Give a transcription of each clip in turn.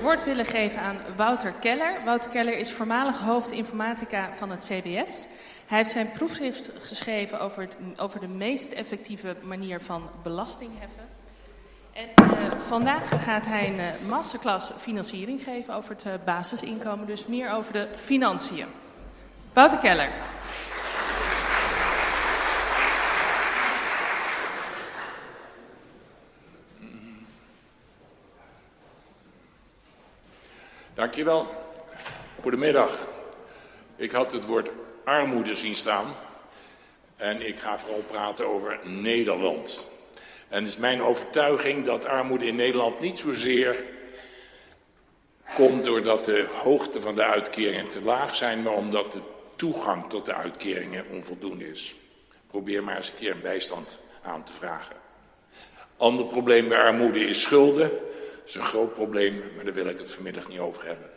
woord willen geven aan Wouter Keller. Wouter Keller is voormalig hoofd informatica van het CBS. Hij heeft zijn proefschrift geschreven over, over de meest effectieve manier van belasting heffen. En uh, vandaag gaat hij een uh, masterclass financiering geven over het uh, basisinkomen, dus meer over de financiën. Wouter Keller. Dankjewel. Goedemiddag. Ik had het woord armoede zien staan. En ik ga vooral praten over Nederland. En het is mijn overtuiging dat armoede in Nederland niet zozeer komt doordat de hoogte van de uitkeringen te laag zijn, maar omdat de toegang tot de uitkeringen onvoldoende is. Probeer maar eens een keer een bijstand aan te vragen. Ander probleem bij armoede is schulden. Is een groot probleem, maar daar wil ik het vanmiddag niet over hebben.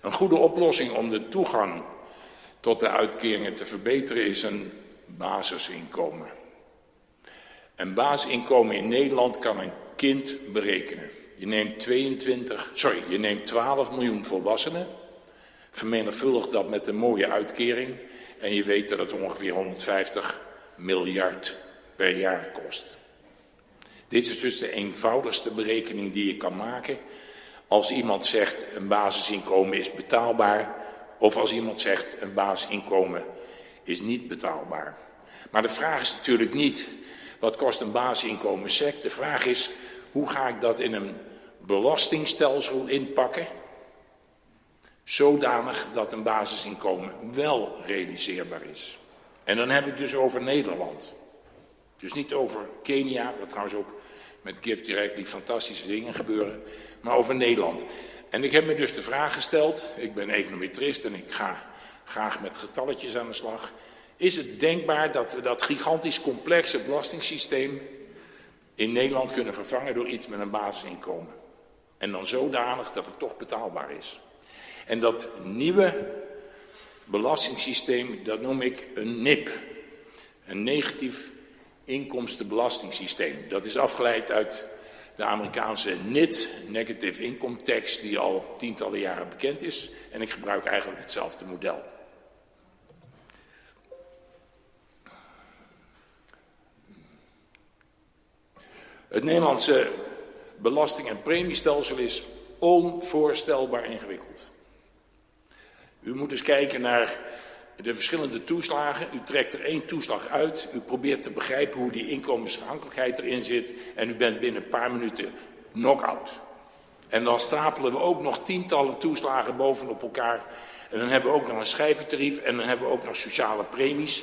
Een goede oplossing om de toegang tot de uitkeringen te verbeteren is een basisinkomen. Een basisinkomen in Nederland kan een kind berekenen. Je neemt 22, sorry, je neemt 12 miljoen volwassenen, vermenigvuldigt dat met een mooie uitkering en je weet dat het ongeveer 150 miljard per jaar kost. Dit is dus de eenvoudigste berekening die je kan maken als iemand zegt een basisinkomen is betaalbaar of als iemand zegt een basisinkomen is niet betaalbaar. Maar de vraag is natuurlijk niet wat kost een basisinkomen sec. De vraag is hoe ga ik dat in een belastingstelsel inpakken zodanig dat een basisinkomen wel realiseerbaar is. En dan we het dus over Nederland. Dus niet over Kenia, wat trouwens ook met Gift Direct die fantastische dingen gebeuren, maar over Nederland. En ik heb me dus de vraag gesteld, ik ben econometrist en ik ga graag met getalletjes aan de slag. Is het denkbaar dat we dat gigantisch complexe belastingssysteem in Nederland kunnen vervangen door iets met een basisinkomen? En dan zodanig dat het toch betaalbaar is. En dat nieuwe belastingssysteem, dat noem ik een NIP. Een negatief inkomstenbelastingssysteem. Dat is afgeleid uit de Amerikaanse NIT, Negative Income Tax, die al tientallen jaren bekend is. En ik gebruik eigenlijk hetzelfde model. Het Nederlandse belasting- en premiestelsel is onvoorstelbaar ingewikkeld. U moet eens kijken naar de verschillende toeslagen. U trekt er één toeslag uit. U probeert te begrijpen hoe die inkomensafhankelijkheid erin zit. En u bent binnen een paar minuten knock-out. En dan stapelen we ook nog tientallen toeslagen bovenop elkaar. En dan hebben we ook nog een schijventarief. En dan hebben we ook nog sociale premies.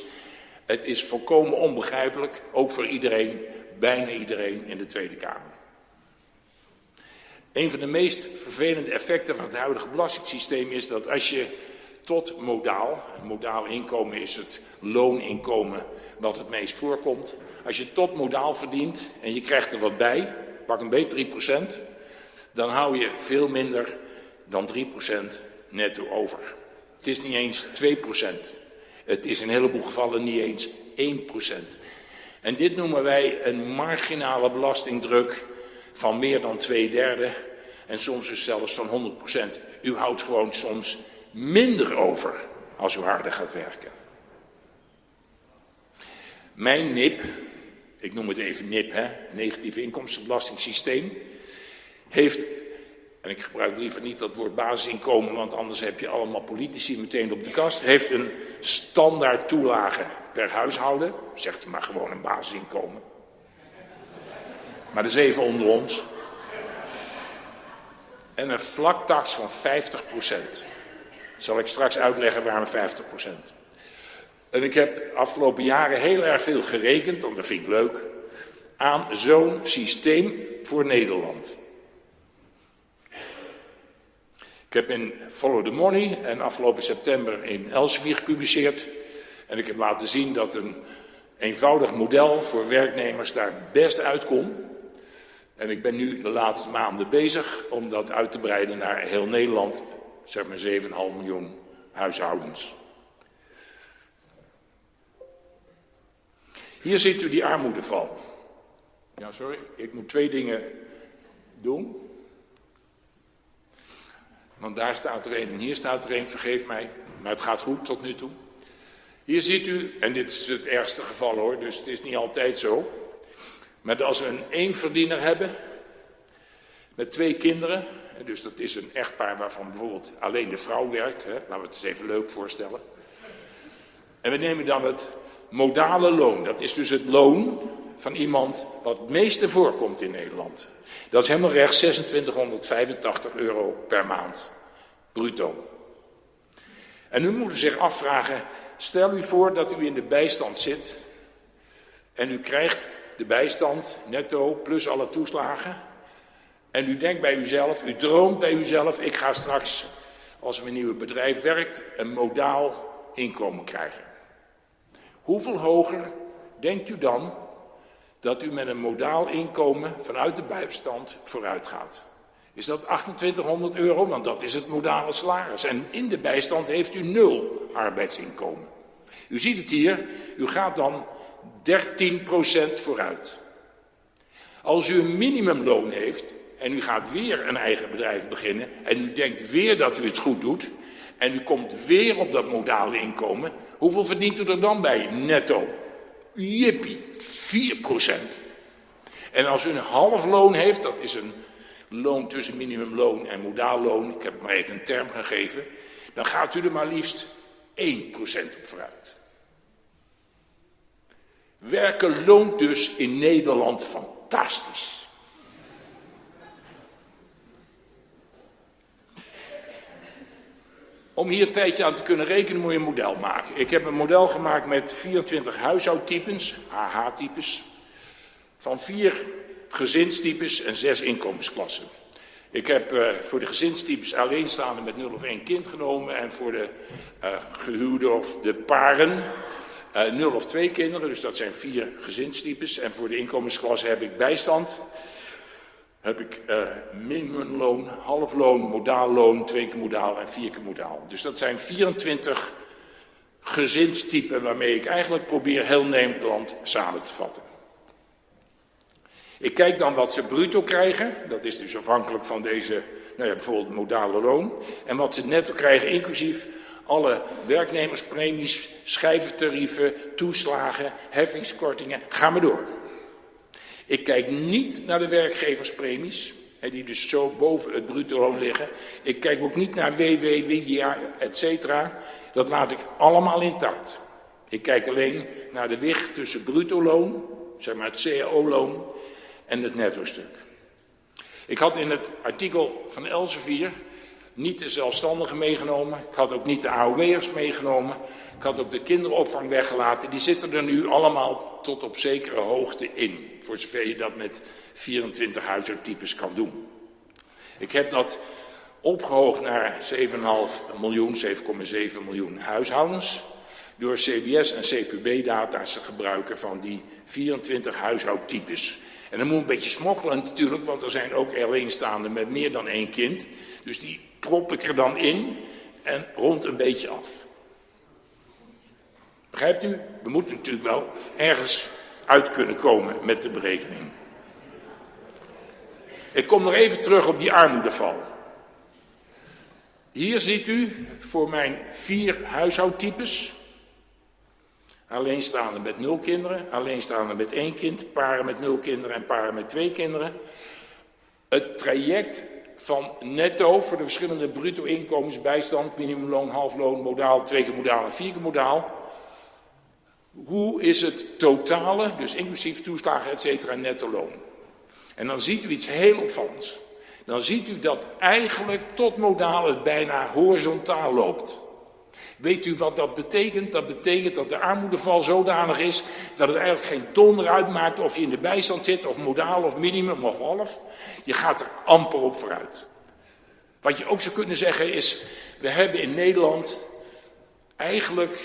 Het is volkomen onbegrijpelijk, ook voor iedereen, bijna iedereen in de Tweede Kamer. Een van de meest vervelende effecten van het huidige belastingssysteem is dat als je tot modaal, modaal inkomen is het looninkomen wat het meest voorkomt. Als je tot modaal verdient en je krijgt er wat bij, pak een beetje 3%, dan hou je veel minder dan 3% netto over. Het is niet eens 2%. Het is in een heleboel gevallen niet eens 1%. En dit noemen wij een marginale belastingdruk van meer dan twee derde en soms dus zelfs van 100%. U houdt gewoon soms minder over als u harder gaat werken. Mijn NIP, ik noem het even NIP, hè, negatief inkomstenbelastingssysteem, heeft, en ik gebruik liever niet dat woord basisinkomen, want anders heb je allemaal politici meteen op de kast, heeft een standaard toelage per huishouden, zegt maar gewoon een basisinkomen. Maar dat is even onder ons. En een vlaktax van 50 procent. Zal ik straks uitleggen waarom 50 procent. En ik heb afgelopen jaren heel erg veel gerekend, want dat vind ik leuk, aan zo'n systeem voor Nederland. Ik heb in Follow the Money en afgelopen september in Elsevier gepubliceerd. En ik heb laten zien dat een eenvoudig model voor werknemers daar best uitkomt. En ik ben nu de laatste maanden bezig om dat uit te breiden naar heel Nederland, zeg maar 7,5 miljoen huishoudens. Hier ziet u die armoedeval. Ja, sorry, ik moet twee dingen doen. Want daar staat er een en hier staat er een, vergeef mij. Maar het gaat goed tot nu toe. Hier ziet u, en dit is het ergste geval hoor, dus het is niet altijd zo. Maar als we een eenverdiener hebben, met twee kinderen, dus dat is een echtpaar waarvan bijvoorbeeld alleen de vrouw werkt, hè, laten we het eens even leuk voorstellen. En we nemen dan het modale loon, dat is dus het loon van iemand wat het meeste voorkomt in Nederland. Dat is helemaal recht 2685 euro per maand, bruto. En u moet zich afvragen, stel u voor dat u in de bijstand zit en u krijgt de bijstand netto plus alle toeslagen. En u denkt bij uzelf, u droomt bij uzelf, ik ga straks, als mijn nieuwe bedrijf werkt, een modaal inkomen krijgen. Hoeveel hoger denkt u dan dat u met een modaal inkomen vanuit de bijstand vooruit gaat? Is dat 2800 euro? Want dat is het modale salaris. En in de bijstand heeft u nul arbeidsinkomen. U ziet het hier, u gaat dan 13% vooruit. Als u een minimumloon heeft en u gaat weer een eigen bedrijf beginnen en u denkt weer dat u het goed doet en u komt weer op dat modale inkomen, hoeveel verdient u er dan bij netto? Jippie, 4%. En als u een half loon heeft, dat is een loon tussen minimumloon en modaalloon, ik heb maar even een term gegeven, dan gaat u er maar liefst 1% op vooruit. Werken loont dus in Nederland fantastisch. Om hier een tijdje aan te kunnen rekenen moet je een model maken. Ik heb een model gemaakt met 24 huishoudtypes, AH-types, van vier gezinstypes en zes inkomensklassen. Ik heb uh, voor de gezinstypes alleenstaande met 0 of 1 kind genomen en voor de uh, gehuwde of de paren uh, eh, 0 of 2 kinderen, dus dat zijn vier gezinstypes. En voor de inkomensklasse heb ik bijstand, heb ik uh, minimumloon, halfloon, modaalloon, twee keer modaal en vier keer modaal. Dus dat zijn 24 gezinstypen waarmee ik eigenlijk probeer heel Nederland samen te vatten. Ik kijk dan wat ze bruto krijgen, dat is dus afhankelijk van deze, nou ja, bijvoorbeeld modale loon. En wat ze netto krijgen, inclusief alle werknemerspremies, schijventarieven, toeslagen, heffingskortingen, ga maar door. Ik kijk niet naar de werkgeverspremies, die dus zo boven het bruto loon liggen. Ik kijk ook niet naar WW, WIA, etc. Dat laat ik allemaal intact. Ik kijk alleen naar de wicht tussen bruto loon, zeg maar het cao-loon, en het netto-stuk. Ik had in het artikel van Elsevier niet de zelfstandigen meegenomen. Ik had ook niet de AOW'ers meegenomen. Ik had ook de kinderopvang weggelaten. Die zitten er nu allemaal tot op zekere hoogte in. Voor zover je dat met 24 huishoudtypes kan doen. Ik heb dat opgehoogd naar 7,5 miljoen, 7,7 miljoen huishoudens. Door CBS en CPB-data's te gebruiken van die 24 huishoudtypes. En dan moet een beetje smokkelen natuurlijk, want er zijn ook alleenstaanden met meer dan één kind. Dus die prop ik er dan in en rond een beetje af. Begrijpt u? We moeten natuurlijk wel ergens uit kunnen komen met de berekening. Ik kom nog even terug op die armoedeval. Hier ziet u voor mijn vier huishoudtypes. Alleenstaande met nul kinderen, alleenstaande met één kind, paren met nul kinderen en paren met twee kinderen. Het traject van netto voor de verschillende bruto inkomens, bijstand, minimumloon, halfloon, modaal, twee keer modaal en vier keer modaal. Hoe is het totale, dus inclusief toeslagen, et cetera, netto loon? En dan ziet u iets heel opvallends. Dan ziet u dat eigenlijk tot modaal het bijna horizontaal loopt. Weet u wat dat betekent? Dat betekent dat de armoedeval zodanig is dat het eigenlijk geen donder uitmaakt of je in de bijstand zit, of modaal, of minimum, of half. Je gaat er amper op vooruit. Wat je ook zou kunnen zeggen is, we hebben in Nederland eigenlijk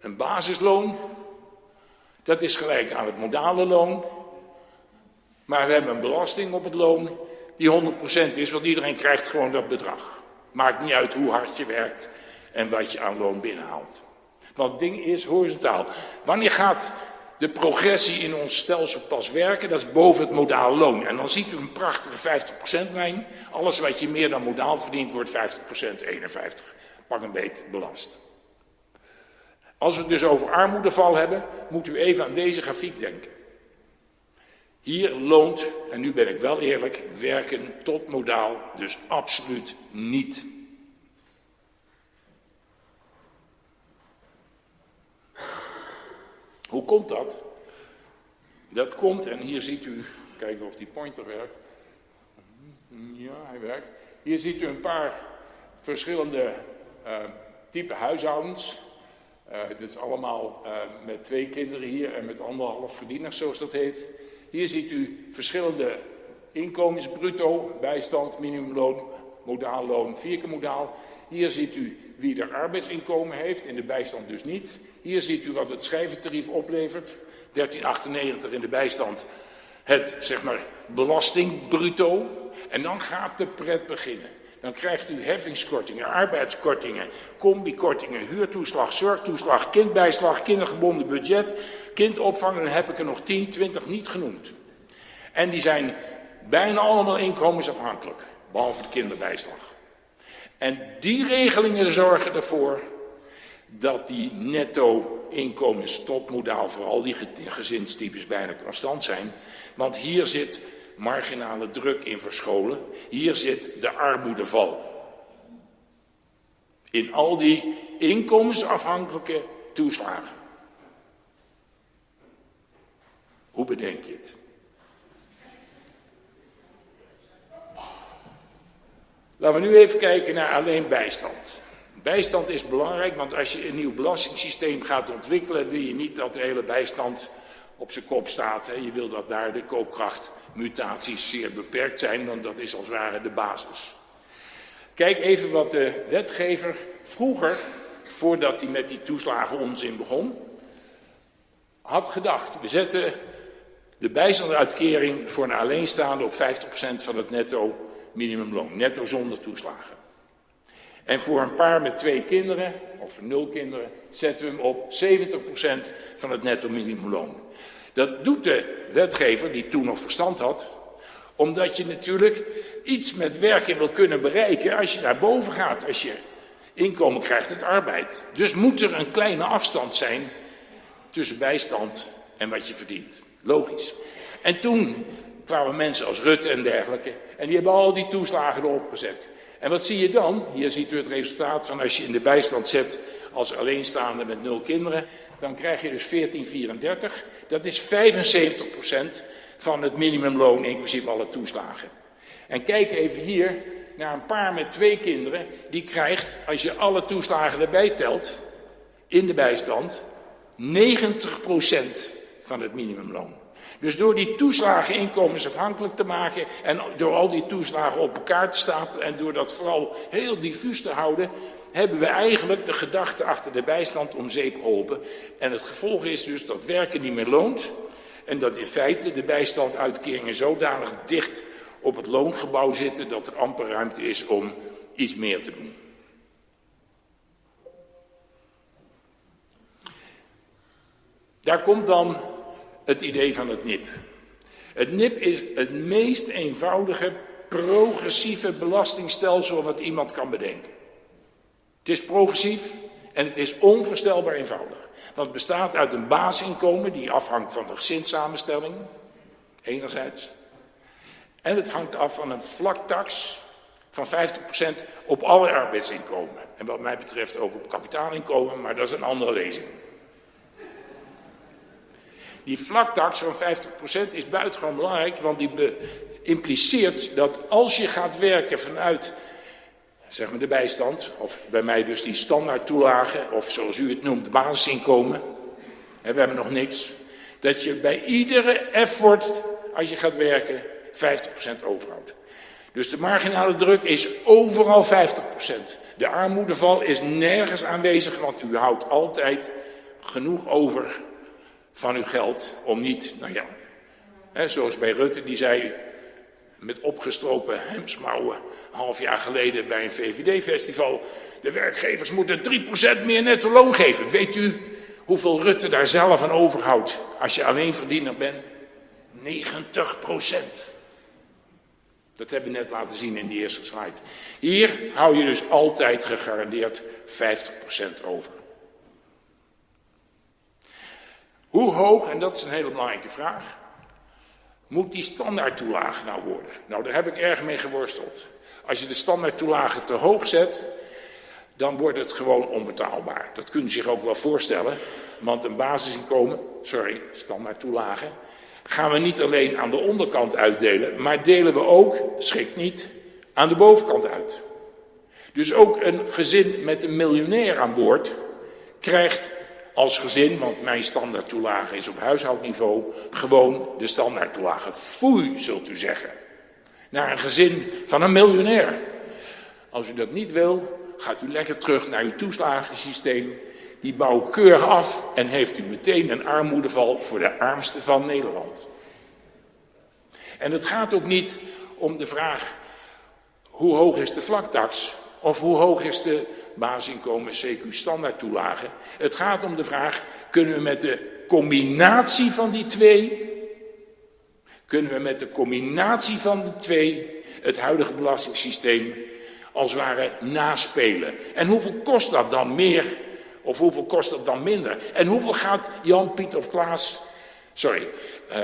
een basisloon. Dat is gelijk aan het modale loon. Maar we hebben een belasting op het loon die 100% is, want iedereen krijgt gewoon dat bedrag. Maakt niet uit hoe hard je werkt en wat je aan loon binnenhaalt. Want het ding is horizontaal. Wanneer gaat de progressie in ons stelsel pas werken, dat is boven het modaal loon. En dan ziet u een prachtige 50% lijn. Alles wat je meer dan modaal verdient, wordt 50%, 51. Pak een beet belast. Als we het dus over armoedeval hebben, moet u even aan deze grafiek denken. Hier loont, en nu ben ik wel eerlijk, werken tot modaal dus absoluut niet. Hoe komt dat? Dat komt, en hier ziet u, kijken of die pointer werkt. Ja, hij werkt. Hier ziet u een paar verschillende uh, type huishoudens. Uh, dit is allemaal uh, met twee kinderen hier en met anderhalf verdieners, zoals dat heet. Hier ziet u verschillende inkomens, bruto, bijstand, minimumloon, modaal loon, vier modaal. Hier ziet u wie er arbeidsinkomen heeft, in de bijstand dus niet. Hier ziet u wat het schrijventarief oplevert. 1398 in de bijstand het, zeg maar, belasting bruto. En dan gaat de pret beginnen. Dan krijgt u heffingskortingen, arbeidskortingen, combikortingen, huurtoeslag, zorgtoeslag, kindbijslag, kindergebonden budget, kindopvang. Dan heb ik er nog 10, 20 niet genoemd. En die zijn bijna allemaal inkomensafhankelijk, behalve de kinderbijslag. En die regelingen zorgen ervoor dat die netto inkomenstopmodaal voor al die gezinstypes bijna constant zijn. Want hier zit marginale druk in verscholen. Hier zit de armoedeval. In al die inkomensafhankelijke toeslagen. Hoe bedenk je het? Laten we nu even kijken naar alleen bijstand. Bijstand is belangrijk, want als je een nieuw belastingssysteem gaat ontwikkelen, wil je niet dat de hele bijstand op zijn kop staat. Hè. Je wil dat daar de koopkrachtmutaties zeer beperkt zijn, want dat is als ware de basis. Kijk even wat de wetgever vroeger, voordat hij met die toeslagen onzin begon, had gedacht. We zetten de bijstandsuitkering voor een alleenstaande op 50% van het netto minimumloon, netto zonder toeslagen. En voor een paar met twee kinderen, of nul kinderen, zetten we hem op 70% van het netto minimumloon. Dat doet de wetgever, die toen nog verstand had, omdat je natuurlijk iets met werken wil kunnen bereiken als je naar boven gaat, als je inkomen krijgt uit arbeid. Dus moet er een kleine afstand zijn tussen bijstand en wat je verdient. Logisch. En toen kwamen mensen als Rutte en dergelijke, en die hebben al die toeslagen erop gezet. En wat zie je dan? Hier ziet u het resultaat van als je in de bijstand zet als alleenstaande met nul kinderen. Dan krijg je dus 1434. Dat is 75% van het minimumloon inclusief alle toeslagen. En kijk even hier naar een paar met twee kinderen. Die krijgt, als je alle toeslagen erbij telt, in de bijstand, 90% van het minimumloon. Dus door die toeslagen inkomensafhankelijk te maken en door al die toeslagen op elkaar te stapelen en door dat vooral heel diffuus te houden, hebben we eigenlijk de gedachte achter de bijstand om zeep geholpen. En het gevolg is dus dat werken niet meer loont en dat in feite de bijstanduitkeringen zodanig dicht op het loongebouw zitten dat er amper ruimte is om iets meer te doen. Daar komt dan het idee van het NIP. Het NIP is het meest eenvoudige progressieve belastingstelsel wat iemand kan bedenken. Het is progressief en het is onvoorstelbaar eenvoudig. Want het bestaat uit een basisinkomen die afhangt van de gezinssamenstelling, enerzijds. En het hangt af van een vlaktax van 50% op alle arbeidsinkomen. En wat mij betreft ook op kapitaalinkomen, maar dat is een andere lezing. Die vlaktax van 50% is buitengewoon belangrijk, want die impliceert dat als je gaat werken vanuit zeg maar de bijstand, of bij mij dus die standaardtoelagen, of zoals u het noemt, basisinkomen, en we hebben nog niks, dat je bij iedere effort, als je gaat werken, 50% overhoudt. Dus de marginale druk is overal 50%. De armoedeval is nergens aanwezig, want u houdt altijd genoeg over van uw geld om niet, nou ja, hè, zoals bij Rutte die zei met opgestropen hemsmouwen half jaar geleden bij een VVD-festival, de werkgevers moeten 3% meer netto loon geven. Weet u Hoeveel Rutte daar zelf aan overhoudt als je alleen verdiener bent? 90 procent. Dat hebben we net laten zien in die eerste slide. Hier hou je dus altijd gegarandeerd 50% over. Hoe hoog, en dat is een hele belangrijke vraag, moet die standaardtoelage nou worden? Nou, daar heb ik erg mee geworsteld. Als je de standaardtoelage te hoog zet, dan wordt het gewoon onbetaalbaar. Dat kunt u zich ook wel voorstellen, want een basisinkomen, sorry, standaardtoelage, gaan we niet alleen aan de onderkant uitdelen, maar delen we ook, schrik niet, aan de bovenkant uit. Dus ook een gezin met een miljonair aan boord krijgt als gezin, want mijn standaardtoelage is op huishoudniveau, gewoon de standaardtoelage. Foei, zult u zeggen. Naar een gezin van een miljonair. Als u dat niet wil, gaat u lekker terug naar uw toeslagensysteem. Die bouwt keurig af en heeft u meteen een armoedeval voor de armste van Nederland. En het gaat ook niet om de vraag hoe hoog is de vlaktax of hoe hoog is de basisinkomen CQ standaard toelage. Het gaat om de vraag, kunnen we met de combinatie van die twee, kunnen we met de combinatie van de twee het huidige belastingssysteem als het ware naspelen. En hoeveel kost dat dan meer of hoeveel kost dat dan minder? En hoeveel gaat Jan, Piet of Klaas, sorry, uh,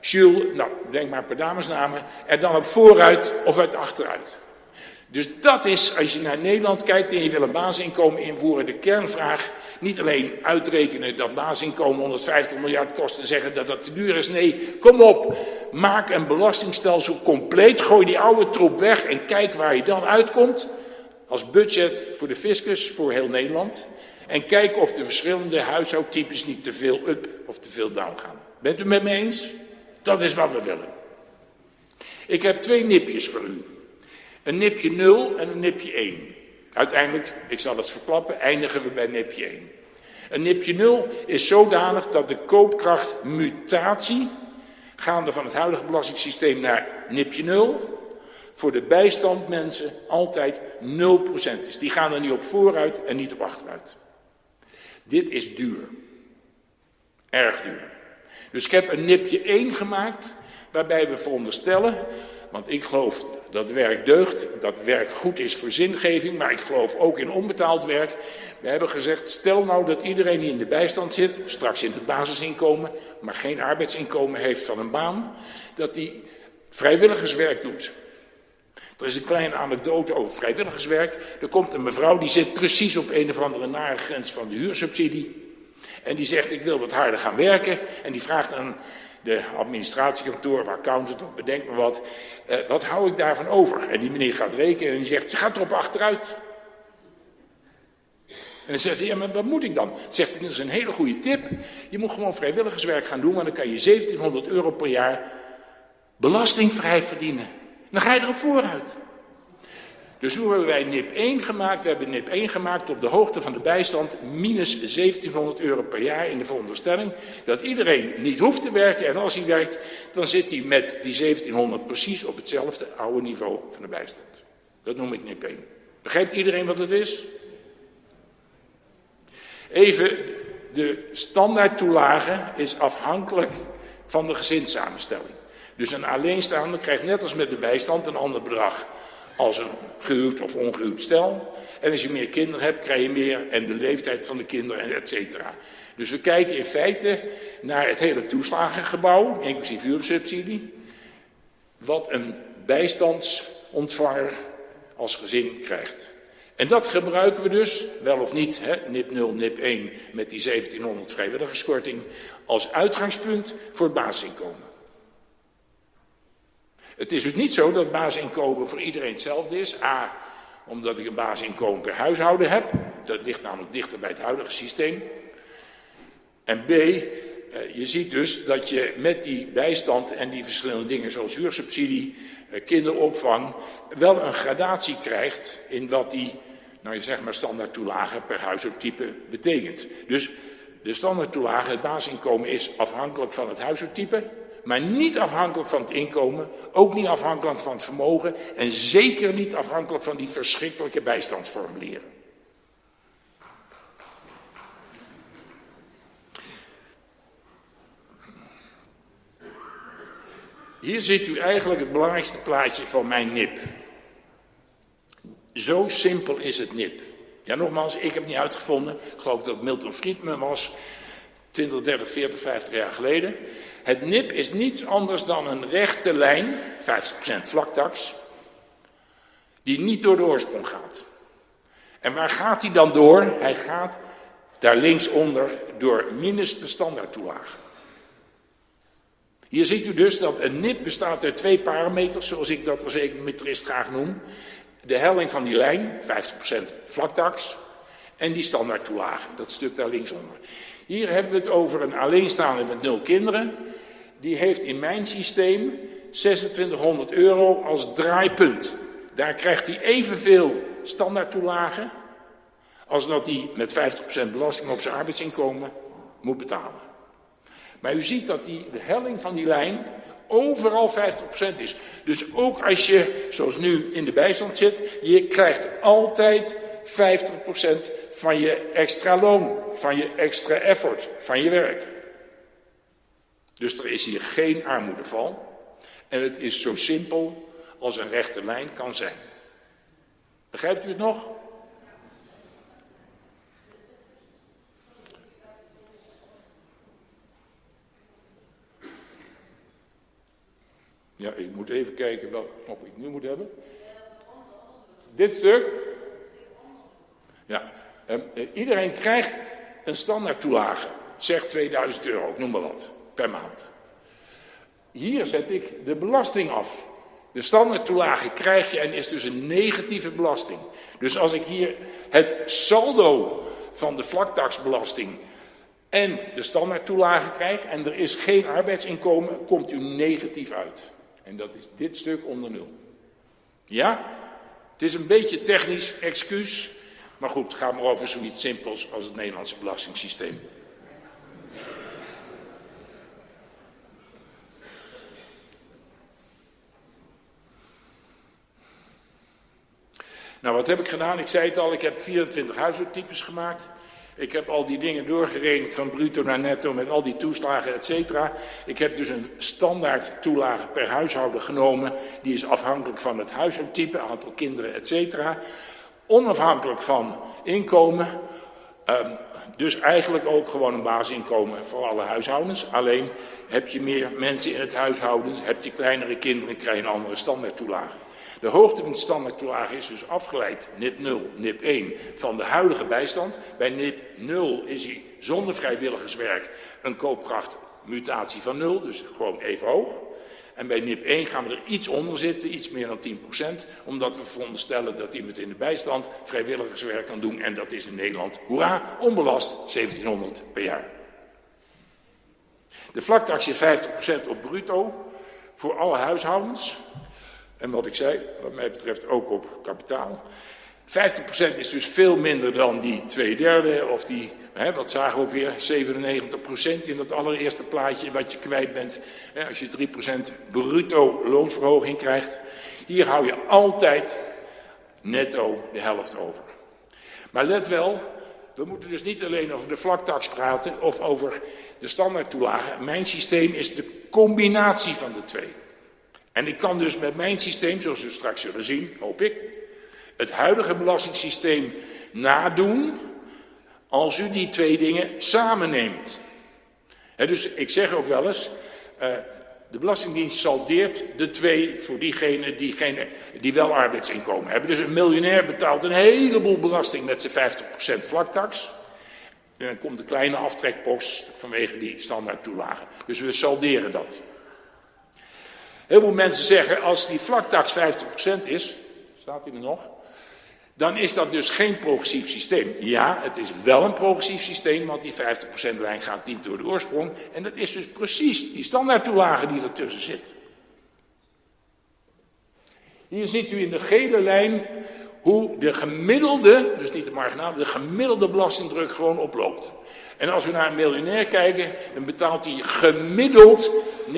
Jules, nou denk maar per damesnamen, er dan op vooruit of uit achteruit? Dus dat is, als je naar Nederland kijkt en je wil een basisinkomen invoeren, de kernvraag. Niet alleen uitrekenen dat basisinkomen 150 miljard kost en zeggen dat dat te duur is. Nee, kom op, maak een belastingstelsel compleet, gooi die oude troep weg en kijk waar je dan uitkomt. Als budget voor de fiscus, voor heel Nederland. En kijk of de verschillende huishoudtypes niet te veel up of te veel down gaan. Bent u met me eens? Dat is wat we willen. Ik heb twee nipjes voor u. Een nipje 0 en een nipje 1. Uiteindelijk, ik zal het verklappen, eindigen we bij nipje 1. Een nipje 0 is zodanig dat de koopkrachtmutatie, gaande van het huidige belastingssysteem naar nipje 0, voor de bijstandmensen altijd 0% is. Die gaan er niet op vooruit en niet op achteruit. Dit is duur. Erg duur. Dus ik heb een nipje 1 gemaakt, waarbij we veronderstellen want ik geloof dat werk deugt, dat werk goed is voor zingeving, maar ik geloof ook in onbetaald werk. We hebben gezegd, stel nou dat iedereen die in de bijstand zit, straks in het basisinkomen, maar geen arbeidsinkomen heeft van een baan, dat die vrijwilligerswerk doet. Er is een kleine anekdote over vrijwilligerswerk. Er komt een mevrouw die zit precies op een of andere nare grens van de huursubsidie. En die zegt, ik wil wat harder gaan werken. En die vraagt aan de administratiekantoor, accountant of bedenk me wat. Uh, wat hou ik daarvan over? En die meneer gaat rekenen en zegt, je gaat erop achteruit. En dan zegt hij, ja, maar wat moet ik dan? Zegt hij, dat is een hele goede tip. Je moet gewoon vrijwilligerswerk gaan doen, want dan kan je 1700 euro per jaar belastingvrij verdienen. Dan ga je erop vooruit. Dus hoe hebben wij NIP 1 gemaakt? We hebben NIP 1 gemaakt op de hoogte van de bijstand minus 1700 euro per jaar in de veronderstelling dat iedereen niet hoeft te werken en als hij werkt dan zit hij met die 1700 precies op hetzelfde oude niveau van de bijstand. Dat noem ik NIP 1. Begrijpt iedereen wat het is? Even, de standaardtoelage is afhankelijk van de gezinssamenstelling. Dus een alleenstaande krijgt net als met de bijstand een ander bedrag als een gehuwd of ongehuwd stel. En als je meer kinderen hebt, krijg je meer en de leeftijd van de kinderen, et cetera. Dus we kijken in feite naar het hele toeslagengebouw, inclusief huursubsidie. Wat een bijstandsontvanger als gezin krijgt. En dat gebruiken we dus, wel of niet, hè, NIP 0, NIP 1 met die 1700 vrijwilligerskorting, als uitgangspunt voor het basisinkomen. Het is dus niet zo dat basisinkomen voor iedereen hetzelfde is. A, omdat ik een basisinkomen per huishouden heb. Dat ligt namelijk dichter bij het huidige systeem. En B, eh, je ziet dus dat je met die bijstand en die verschillende dingen zoals huursubsidie, eh, kinderopvang, wel een gradatie krijgt in wat die, nou je zeg maar standaard toelage per huishoudtype betekent. Dus de standaard toelage, het basisinkomen is afhankelijk van het huishoudtype maar niet afhankelijk van het inkomen, ook niet afhankelijk van het vermogen en zeker niet afhankelijk van die verschrikkelijke bijstandsformulieren. Hier ziet u eigenlijk het belangrijkste plaatje van mijn nip. Zo simpel is het nip. Ja, nogmaals, ik heb het niet uitgevonden. Ik geloof dat Milton Friedman was 20, 30, 40, 50 jaar geleden. Het NIP is niets anders dan een rechte lijn, 50% vlaktax, die niet door de oorsprong gaat. En waar gaat hij dan door? Hij gaat daar linksonder door minus de standaardtoelage. Hier ziet u dus dat een NIP bestaat uit twee parameters, zoals ik dat als econometrist graag noem. De helling van die lijn, 50% vlaktax, en die standaardtoelage, dat stuk daar linksonder. Hier hebben we het over een alleenstaande met nul kinderen. Die heeft in mijn systeem 2600 euro als draaipunt. Daar krijgt hij evenveel standaardtoelage als dat hij met 50% belasting op zijn arbeidsinkomen moet betalen. Maar u ziet dat die, de helling van die lijn overal 50% is. Dus ook als je, zoals nu, in de bijstand zit, je krijgt altijd 50% van je extra loon, van je extra effort, van je werk. Dus er is hier geen armoedeval. En het is zo simpel als een rechte lijn kan zijn. Begrijpt u het nog? Ja, ik moet even kijken welke knop ik nu moet hebben. Dit stuk. Ja, ehm, eh, iedereen krijgt een standaard toelage. Zeg 2000 euro, noem maar wat, per maand. Hier zet ik de belasting af. De standaard toelage krijg je en is dus een negatieve belasting. Dus als ik hier het saldo van de vlaktaxbelasting en de standaard toelage krijg en er is geen arbeidsinkomen, komt u negatief uit. En dat is dit stuk onder nul. Ja? Het is een beetje technisch excuus. Maar goed, gaat maar over zoiets simpels als het Nederlandse belastingssysteem. Nou, wat heb ik gedaan? Ik zei het al, ik heb 24 huishoudtypes gemaakt. Ik heb al die dingen doorgerekend van bruto naar netto met al die toeslagen, et cetera. Ik heb dus een standaard toelage per huishouden genomen. Die is afhankelijk van het huishoudtype, aantal kinderen, et cetera. Onafhankelijk van inkomen. Um, dus eigenlijk ook gewoon een basisinkomen voor alle huishoudens. Alleen heb je meer mensen in het huishouden, heb je kleinere kinderen, krijg je een andere standaard toelage. De hoogte van de standaardtoelage is dus afgeleid, NIP 0, NIP 1, van de huidige bijstand. Bij NIP 0 is hij zonder vrijwilligerswerk een koopkrachtmutatie van 0, dus gewoon even hoog. En bij NIP 1 gaan we er iets onder zitten, iets meer dan 10%, omdat we veronderstellen dat iemand in de bijstand vrijwilligerswerk kan doen. En dat is in Nederland, hoera, onbelast, 1700 per jaar. De vlaktax is 50% op bruto voor alle huishoudens. En wat ik zei, wat mij betreft ook op kapitaal. 50% is dus veel minder dan die twee derde, of die, hè, wat zagen we ook weer, 97% in dat allereerste plaatje wat je kwijt bent. Hè, als je 3% bruto loonsverhoging krijgt. Hier hou je altijd netto de helft over. Maar let wel, we moeten dus niet alleen over de vlaktax praten of over de standaardtoelagen. Mijn systeem is de combinatie van de twee. En ik kan dus met mijn systeem, zoals we straks zullen zien, hoop ik, het huidige belastingssysteem nadoen als u die twee dingen samenneemt. dus ik zeg ook wel eens, uh, de Belastingdienst saldeert de twee voor diegenen die, die wel arbeidsinkomen hebben. Dus een miljonair betaalt een heleboel belasting met zijn 50% vlaktax. En dan komt de kleine aftrekpost vanwege die standaard toelagen. Dus we salderen dat. Heel veel mensen zeggen, als die vlaktax 50% is, staat hij er nog, dan is dat dus geen progressief systeem. Ja, het is wel een progressief systeem, want die 50% lijn gaat niet door de oorsprong. En dat is dus precies die standaardtoelage die ertussen zit. Hier ziet u in de gele lijn hoe de gemiddelde, dus niet de marginaal, de gemiddelde belastingdruk gewoon oploopt. En als we naar een miljonair kijken, dan betaalt hij gemiddeld 49,9999%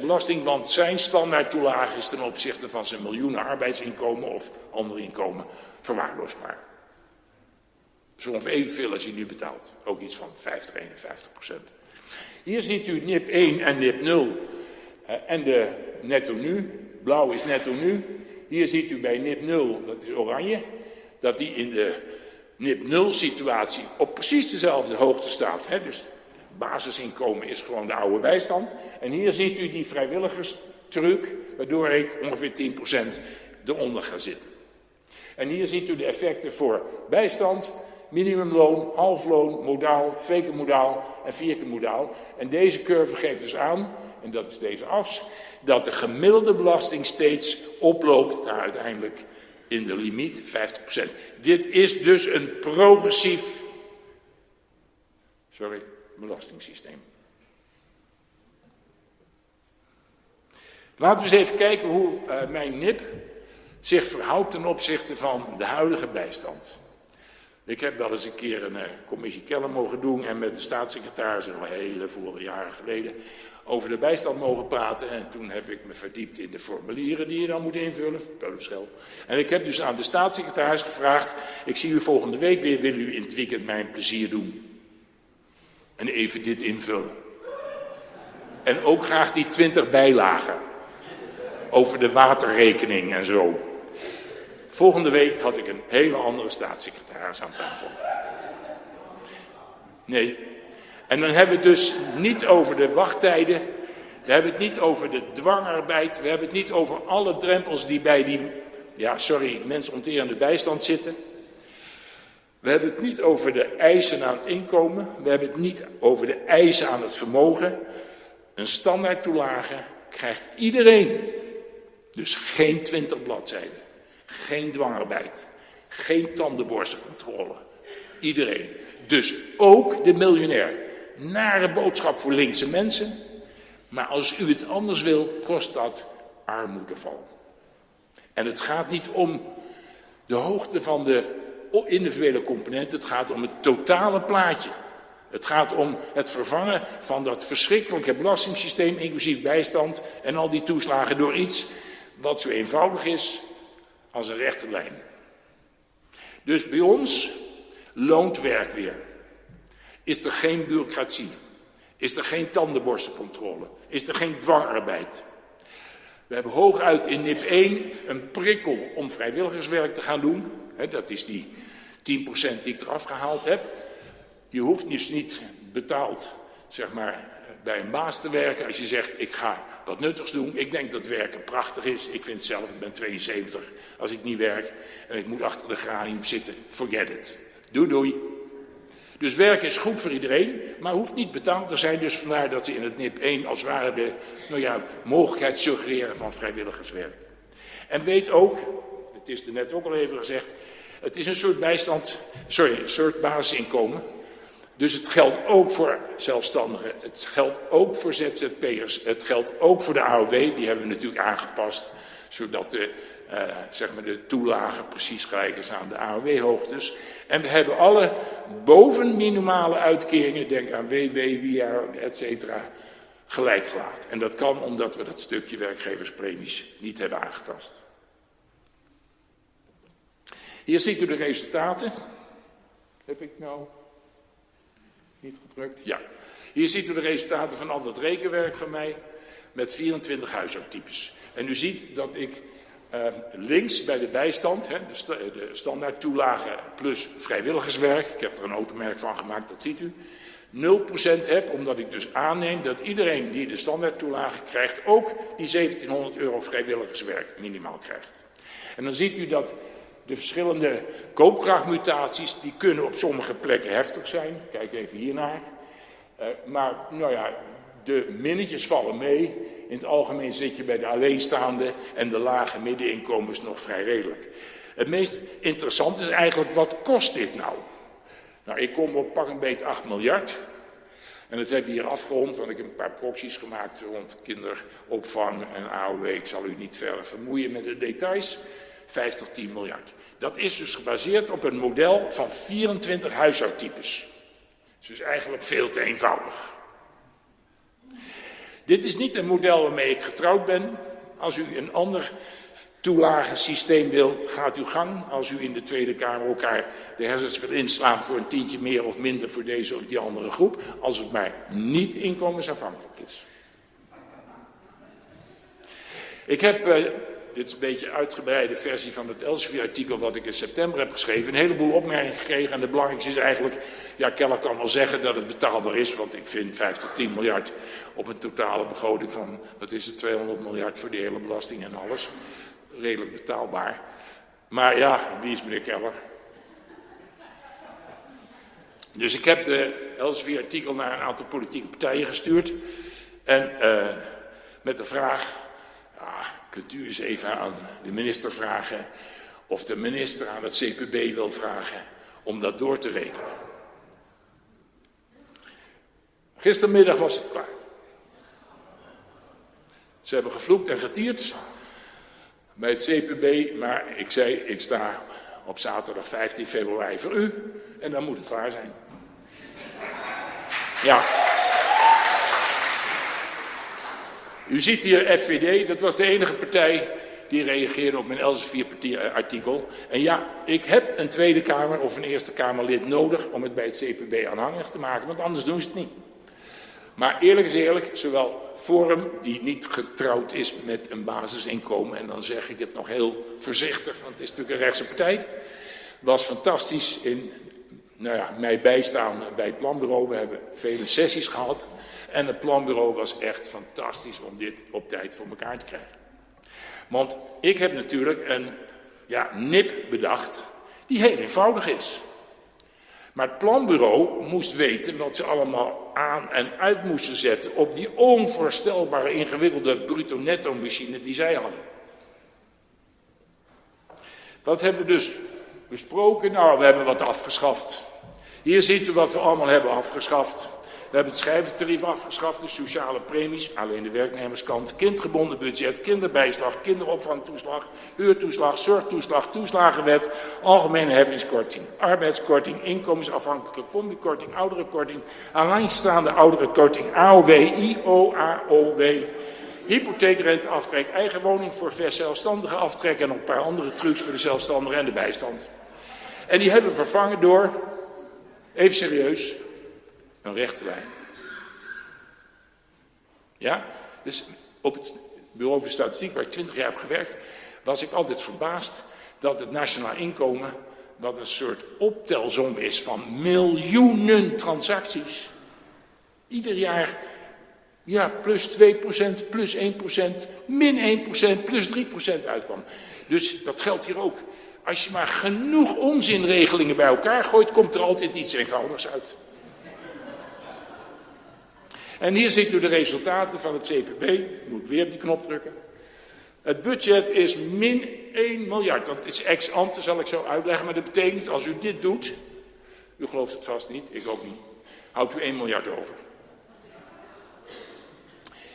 belasting, want zijn standaardtoelage is ten opzichte van zijn miljoenen arbeidsinkomen of andere inkomen verwaarloosbaar. Dus ongeveer evenveel als hij nu betaalt. Ook iets van 50, 51%. Hier ziet u NIP 1 en NIP 0 en de netto nu. Blauw is netto nu. Hier ziet u bij NIP 0, dat is oranje, dat die in de NIP 0 situatie op precies dezelfde hoogte staat. Hè? Dus basisinkomen is gewoon de oude bijstand. En hier ziet u die vrijwilligerstruc, waardoor ik ongeveer 10% eronder ga zitten. En hier ziet u de effecten voor bijstand, minimumloon, halfloon, modaal, twee keer modaal en vier keer modaal. En deze curve geeft dus aan, en dat is deze as, dat de gemiddelde belasting steeds oploopt naar uiteindelijk in de limiet 50%. Dit is dus een progressief, sorry, belastingssysteem. Laten we eens even kijken hoe uh, mijn NIP zich verhoudt ten opzichte van de huidige bijstand. Ik heb wel eens een keer een uh, commissie Keller mogen doen en met de staatssecretaris, al hele vorige jaren geleden, over de bijstand mogen praten. En toen heb ik me verdiept in de formulieren die je dan moet invullen. Peulenschel. En ik heb dus aan de staatssecretaris gevraagd, ik zie u volgende week weer, wil u in het weekend mijn plezier doen? En even dit invullen. En ook graag die twintig bijlagen. Over de waterrekening en zo. Volgende week had ik een hele andere staatssecretaris aan tafel. Nee. En dan hebben we het dus niet over de wachttijden. We hebben het niet over de dwangarbeid. We hebben het niet over alle drempels die bij die, ja sorry, mensonterende bijstand zitten. We hebben het niet over de eisen aan het inkomen. We hebben het niet over de eisen aan het vermogen. Een standaard toelage krijgt iedereen. Dus geen twintig bladzijden. Geen dwangarbeid. Geen tandenborstelcontrole. Iedereen. Dus ook de miljonair. Nare boodschap voor linkse mensen. Maar als u het anders wil, kost dat armoedeval. En het gaat niet om de hoogte van de individuele component. Het gaat om het totale plaatje. Het gaat om het vervangen van dat verschrikkelijke belastingssysteem, inclusief bijstand en al die toeslagen, door iets wat zo eenvoudig is als een rechte lijn. Dus bij ons loont werk weer. Is er geen bureaucratie? Is er geen tandenborstelcontrole? Is er geen dwangarbeid? We hebben hooguit in NIP 1 een prikkel om vrijwilligerswerk te gaan doen. dat is die 10% die ik eraf gehaald heb. Je hoeft dus niet betaald, zeg maar, bij een baas te werken als je zegt ik ga wat nuttigs doen. Ik denk dat werken prachtig is. Ik vind zelf, ik ben 72, als ik niet werk en ik moet achter de granium zitten, forget it. Doei doei. Dus werken is goed voor iedereen, maar hoeft niet betaald te zijn. Dus vandaar dat ze in het NIP 1 als ware de nou ja, mogelijkheid suggereren van vrijwilligerswerk. En weet ook, het is er net ook al even gezegd, het is een soort bijstand, sorry, een soort basisinkomen. Dus het geldt ook voor zelfstandigen, het geldt ook voor ZZP'ers, het geldt ook voor de AOW, die hebben we natuurlijk aangepast, zodat de, uh, zeg maar de toelage precies gelijk is aan de AOW-hoogtes. En we hebben alle bovenminimale uitkeringen, denk aan WW, WIA, et cetera, gelijk gelaten. En dat kan omdat we dat stukje werkgeverspremies niet hebben aangetast. Hier ziet u de resultaten. Heb ik nou niet gedrukt? Ja. Hier ziet u de resultaten van al dat rekenwerk van mij met 24 huishoudtypes. En u ziet dat ik uh, links bij de bijstand, hè, de, st de standaard toelage plus vrijwilligerswerk, ik heb er een automerk van gemaakt, dat ziet u, 0% heb, omdat ik dus aanneem dat iedereen die de standaard toelage krijgt, ook die 1700 euro vrijwilligerswerk minimaal krijgt. En dan ziet u dat de verschillende koopkrachtmutaties, die kunnen op sommige plekken heftig zijn. Kijk even hiernaar. Uh, maar nou ja, de minnetjes vallen mee. In het algemeen zit je bij de alleenstaande en de lage middeninkomens nog vrij redelijk. Het meest interessante is eigenlijk, wat kost dit nou? Nou, ik kom op pak een beetje 8 miljard. En dat heb ik hier afgerond, want ik heb een paar proxies gemaakt rond kinderopvang en AOW. Ik zal u niet verder vermoeien met de details. 5 tot 10 miljard. Dat is dus gebaseerd op een model van 24 huishoudtypes. Dus eigenlijk veel te eenvoudig. Dit is niet een model waarmee ik getrouwd ben. Als u een ander toelagensysteem wil, gaat uw gang. Als u in de Tweede Kamer elkaar de hersens wil inslaan voor een tientje meer of minder voor deze of die andere groep. Als het maar niet inkomensafhankelijk is. Ik heb, uh, dit is een beetje een uitgebreide versie van het Elsevier-artikel wat ik in september heb geschreven, een heleboel opmerkingen gekregen. En de belangrijkste is eigenlijk, ja, Keller kan wel zeggen dat het betaalbaar is, want ik vind 5 tot 10 miljard op een totale begroting van, wat is het, 200 miljard voor die hele belasting en alles redelijk betaalbaar. Maar ja, wie is meneer Keller? Dus ik heb de Elsevier-artikel naar een aantal politieke partijen gestuurd. En uh, met de vraag, kunt u eens even aan de minister vragen... of de minister aan het CPB wil vragen om dat door te rekenen. Gistermiddag was het klaar. Ze hebben gevloekt en getierd bij het CPB, maar ik zei, ik sta op zaterdag 15 februari voor u en dan moet het klaar zijn. Ja. U ziet hier FVD, dat was de enige partij die reageerde op mijn Elsevier-artikel. En ja, ik heb een Tweede Kamer of een Eerste Kamerlid nodig om het bij het CPB aanhangig te maken, want anders doen ze het niet. Maar eerlijk is eerlijk, zowel Forum, die niet getrouwd is met een basisinkomen, en dan zeg ik het nog heel voorzichtig, want het is natuurlijk een rechtse partij, was fantastisch in nou ja, mij bijstaan bij het planbureau. We hebben vele sessies gehad en het planbureau was echt fantastisch om dit op tijd voor elkaar te krijgen. Want ik heb natuurlijk een ja, nip bedacht die heel eenvoudig is. Maar het planbureau moest weten wat ze allemaal aan en uit moesten zetten op die onvoorstelbare ingewikkelde bruto-netto machine die zij hadden. Dat hebben we dus besproken. Nou, we hebben wat afgeschaft. Hier ziet u wat we allemaal hebben afgeschaft. We hebben het schrijventarief afgeschaft, de sociale premies, alleen de werknemerskant, kindgebonden budget, kinderbijslag, kinderopvangtoeslag, huurtoeslag, zorgtoeslag, toeslagenwet, algemene heffingskorting, arbeidskorting, inkomensafhankelijke combikorting, ouderenkorting, alleenstaande ouderenkorting, AOW, IOAOW, hypotheekrenteaftrek, eigen woning voor zelfstandige aftrek en een paar andere trucs voor de zelfstandigen en de bijstand. En die hebben we vervangen door, even serieus, een rechte lijn. Ja? Dus op het bureau voor statistiek, waar ik twintig jaar heb gewerkt, was ik altijd verbaasd dat het nationaal inkomen, wat een soort optelsom is van miljoenen transacties, ieder jaar ja, plus 2%, plus 1%, min 1%, plus 3% uitkwam. Dus dat geldt hier ook. Als je maar genoeg onzinregelingen bij elkaar gooit, komt er altijd iets eenvoudigs uit. En hier ziet u de resultaten van het CPB. Moet weer op die knop drukken. Het budget is min 1 miljard. Dat is ex ante, zal ik zo uitleggen. Maar dat betekent, als u dit doet... U gelooft het vast niet, ik ook niet. Houdt u 1 miljard over.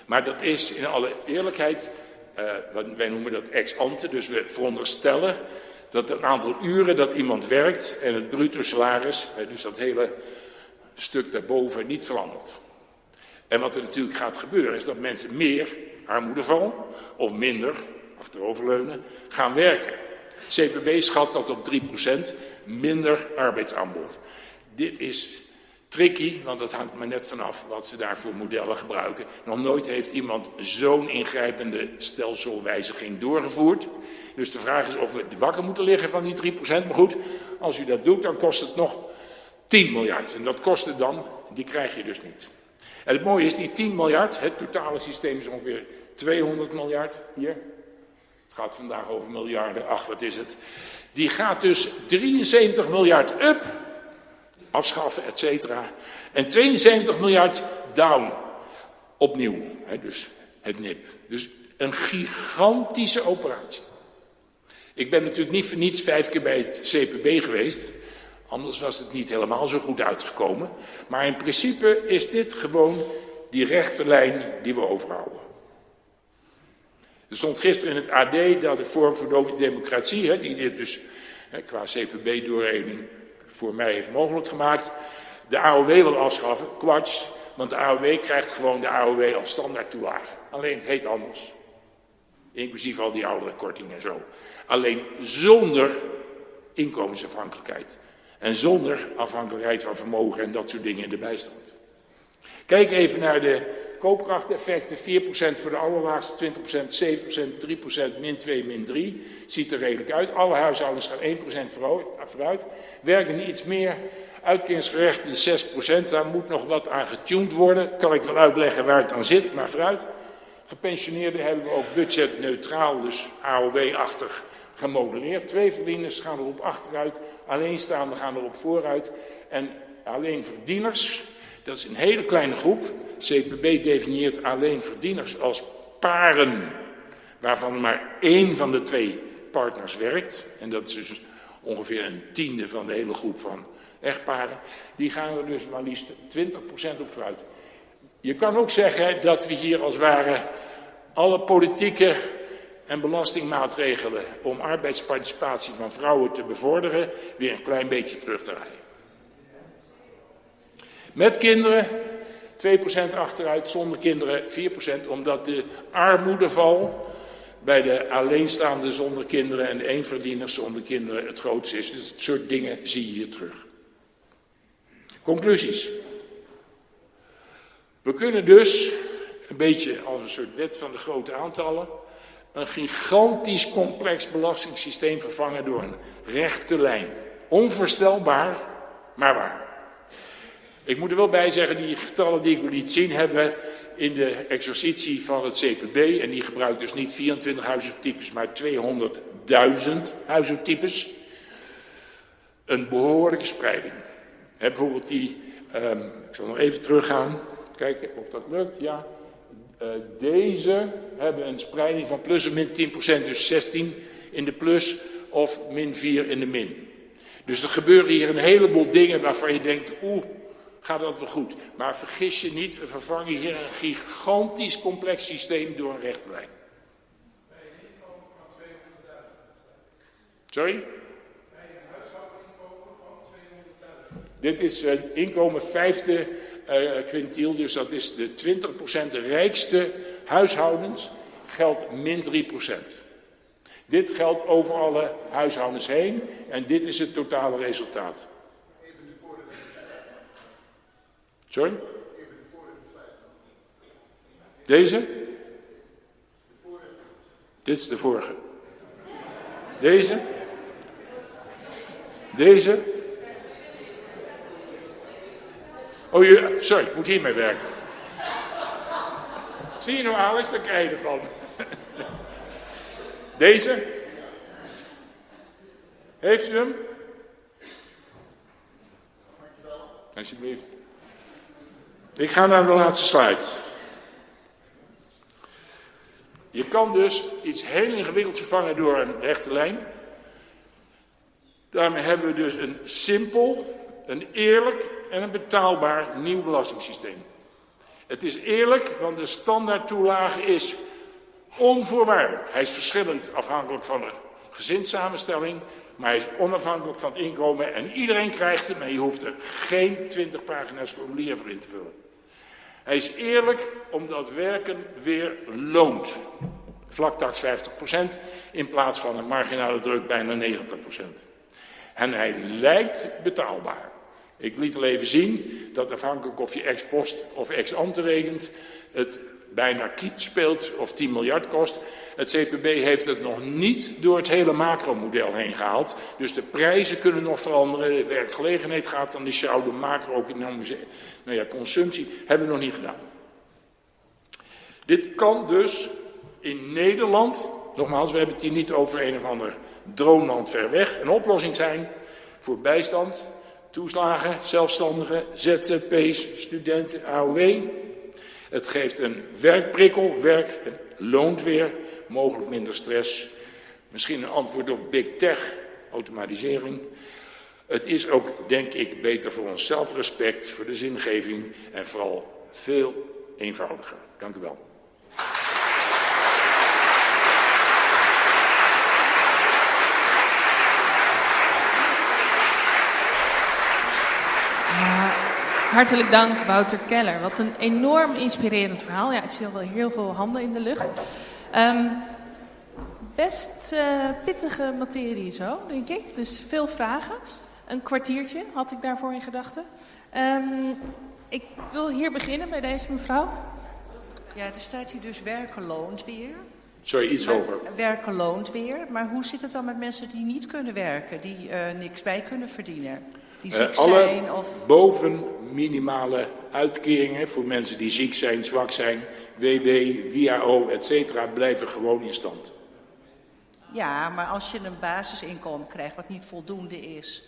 Maar dat is in alle eerlijkheid... Uh, wij noemen dat ex ante. Dus we veronderstellen dat het aantal uren dat iemand werkt... en het bruto salaris, dus dat hele stuk daarboven, niet verandert. En wat er natuurlijk gaat gebeuren is dat mensen meer armoedeval of minder, achteroverleunen, gaan werken. CPB schat dat op 3% minder arbeidsaanbod. Dit is tricky, want dat hangt maar net vanaf wat ze daar voor modellen gebruiken. Nog nooit heeft iemand zo'n ingrijpende stelselwijziging doorgevoerd. Dus de vraag is of we wakker moeten liggen van die 3%. Maar goed, als u dat doet, dan kost het nog 10 miljard. En dat kost het dan, die krijg je dus niet. En het mooie is, die 10 miljard, het totale systeem is ongeveer 200 miljard hier. Het gaat vandaag over miljarden, ach wat is het. Die gaat dus 73 miljard up, afschaffen, et cetera. En 72 miljard down, opnieuw. Dus het NIP. Dus een gigantische operatie. Ik ben natuurlijk niet voor niets vijf keer bij het CPB geweest. Anders was het niet helemaal zo goed uitgekomen. Maar in principe is dit gewoon die rechte lijn die we overhouden. Er stond gisteren in het AD dat de vorm voor democratie, hè, die dit dus hè, qua CPB-doorrekening voor mij heeft mogelijk gemaakt, de AOW wil afschaffen. Kwats, want de AOW krijgt gewoon de AOW als standaard toelage. Alleen het heet anders. Inclusief al die oudere kortingen en zo. Alleen zonder inkomensafhankelijkheid. En zonder afhankelijkheid van vermogen en dat soort dingen in de bijstand. Kijk even naar de koopkrachteffecten. 4% voor de allerlaagste, 20%, 7%, 3%, min 2, min 3. Ziet er redelijk uit. Alle huishoudens gaan 1% vooruit. Werken iets meer. Uitkeringsgerechten 6%. Daar moet nog wat aan getuned worden. Kan ik wel uitleggen waar het aan zit, maar vooruit. Gepensioneerden hebben we ook budgetneutraal, dus AOW-achtig gemodelleerd. Twee verdieners gaan erop achteruit, alleenstaanden gaan erop vooruit. En alleen verdieners, dat is een hele kleine groep. CPB definieert alleen verdieners als paren, waarvan maar één van de twee partners werkt. En dat is dus ongeveer een tiende van de hele groep van echtparen. Die gaan er dus maar liefst 20% op vooruit. Je kan ook zeggen dat we hier als ware alle politieke en belastingmaatregelen om arbeidsparticipatie van vrouwen te bevorderen weer een klein beetje terug te rijden. Met kinderen 2% achteruit, zonder kinderen 4%, omdat de armoedeval bij de alleenstaande zonder kinderen en de eenverdieners zonder kinderen het grootste is. Dus dat soort dingen zie je terug. Conclusies. We kunnen dus, een beetje als een soort wet van de grote aantallen, een gigantisch complex belastingssysteem vervangen door een rechte lijn. Onvoorstelbaar, maar waar. Ik moet er wel bij zeggen, die getallen die ik liet zien hebben in de exercitie van het CPB, en die gebruikt dus niet 24 huishoudtypes, maar 200.000 huishoudtypes, een behoorlijke spreiding. He, bijvoorbeeld die, um, ik zal nog even teruggaan, kijken of dat lukt, ja. Uh, deze hebben een spreiding van plus en min 10%, dus 16 in de plus of min 4 in de min. Dus er gebeuren hier een heleboel dingen waarvan je denkt, oeh, gaat dat wel goed. Maar vergis je niet, we vervangen hier een gigantisch complex systeem door een rechte lijn. Bij een inkomen van 200.000. Sorry? Bij een huishoudinkomen van 200.000. Dit is een inkomen vijfde kwintiel, dus dat is de 20% rijkste huishoudens, geldt min 3%. Dit geldt over alle huishoudens heen en dit is het totale resultaat. Sorry? Deze? Dit is de vorige. Deze? Deze? Oh, je, sorry, ik moet hiermee werken. Zie je nou, Alex, daar krijg je ervan. Deze? Heeft u hem? Alsjeblieft. Ik ga naar de laatste slide. Je kan dus iets heel ingewikkeld vervangen door een rechte lijn. Daarmee hebben we dus een simpel, een eerlijk en een betaalbaar nieuw belastingssysteem. Het is eerlijk, want de standaardtoelage is onvoorwaardelijk. Hij is verschillend afhankelijk van de gezinssamenstelling, maar hij is onafhankelijk van het inkomen en iedereen krijgt hem en je hoeft er geen 20 pagina's formulier voor in te vullen. Hij is eerlijk omdat werken weer loont. Vlaktax 50% in plaats van een marginale druk bijna 90%. En hij lijkt betaalbaar. Ik liet al even zien dat afhankelijk of je ex post of ex ante rekent, het bijna kiet speelt of 10 miljard kost. Het CPB heeft het nog niet door het hele macromodel heen gehaald. Dus de prijzen kunnen nog veranderen. De werkgelegenheid gaat dan die sjouw, de macro-economische nou ja, consumptie hebben we nog niet gedaan. Dit kan dus in Nederland, nogmaals, we hebben het hier niet over een of ander droomland ver weg, een oplossing zijn voor bijstand, toeslagen, zelfstandigen, ZZP's, studenten, AOW. Het geeft een werkprikkel, werk loont weer, mogelijk minder stress. Misschien een antwoord op big tech, automatisering. Het is ook, denk ik, beter voor ons zelfrespect, voor de zingeving en vooral veel eenvoudiger. Dank u wel. Hartelijk dank, Wouter Keller. Wat een enorm inspirerend verhaal. Ja, ik zie al wel heel veel handen in de lucht. Um, best uh, pittige materie zo, denk ik. Dus veel vragen. Een kwartiertje had ik daarvoor in gedachten. Um, ik wil hier beginnen bij deze mevrouw. Ja, er staat hier dus werken loont weer. Sorry, iets maar, hoger. Werken loont weer. Maar hoe zit het dan met mensen die niet kunnen werken? Die uh, niks bij kunnen verdienen? Die ziek uh, alle zijn of... boven minimale uitkeringen voor mensen die ziek zijn, zwak zijn... WW, WHO, etc. blijven gewoon in stand. Ja, maar als je een basisinkomen krijgt wat niet voldoende is...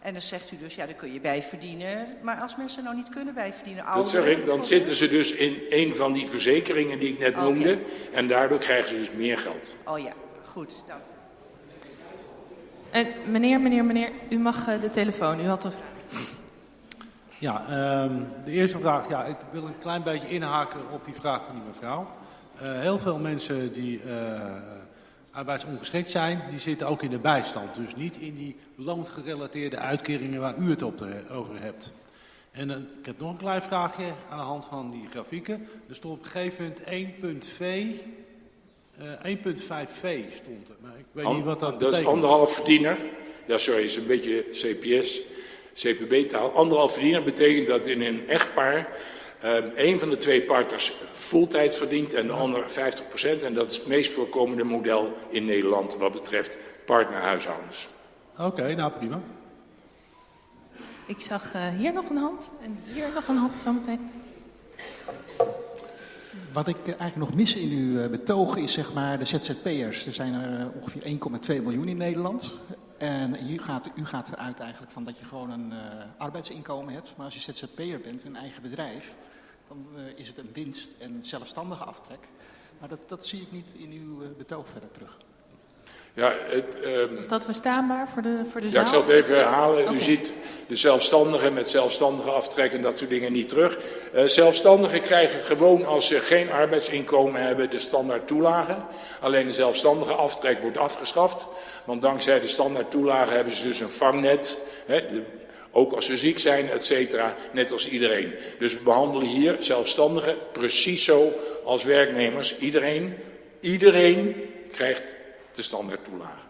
En dan zegt u dus, ja, daar kun je bij verdienen. Maar als mensen nou niet kunnen bijverdienen... Dat zeg ik, dan zitten ze dus in een van die verzekeringen die ik net okay. noemde. En daardoor krijgen ze dus meer geld. Oh ja, goed, dank En meneer, meneer, meneer, u mag uh, de telefoon. U had een vraag. Ja, um, de eerste vraag. Ja, ik wil een klein beetje inhaken op die vraag van die mevrouw. Uh, heel veel mensen die... Uh, arbeidsongeschikt zijn, die zitten ook in de bijstand. Dus niet in die loongerelateerde uitkeringen waar u het op over hebt. En ik heb nog een klein vraagje aan de hand van die grafieken. Er stond op een gegeven moment 1.v, uh, 1.5v stond er. Maar ik weet An, niet wat dat, dat betekent. is anderhalf verdiener. Ja, sorry, is een beetje CPS, CPB-taal. Anderhalf verdiener betekent dat in een echtpaar Um, een van de twee partners fulltime verdient en de ander 50%. En dat is het meest voorkomende model in Nederland wat betreft partnerhuishoudens. Oké, okay, nou prima. Ik zag uh, hier nog een hand en hier nog een hand zometeen. Wat ik eigenlijk nog mis in uw uh, betoog is zeg maar de ZZP'ers. Er zijn er uh, ongeveer 1,2 miljoen in Nederland. En hier gaat, u gaat eruit eigenlijk van dat je gewoon een arbeidsinkomen hebt. Maar als je ZZP'er bent, een eigen bedrijf, dan is het een winst en zelfstandige aftrek. Maar dat, dat zie ik niet in uw betoog verder terug. Ja, het, um, is dat verstaanbaar voor de, voor de ja, zaal? ik zal het even herhalen. Okay. U ziet de zelfstandigen met zelfstandige aftrek en dat soort dingen niet terug. Uh, zelfstandigen krijgen gewoon als ze geen arbeidsinkomen hebben de standaard toelagen. Alleen de zelfstandige aftrek wordt afgeschaft. Want dankzij de standaard toelagen hebben ze dus een vangnet. Hè, de, ook als ze ziek zijn, et cetera, net als iedereen. Dus we behandelen hier zelfstandigen precies zo als werknemers. Iedereen, iedereen krijgt de standaard toelage.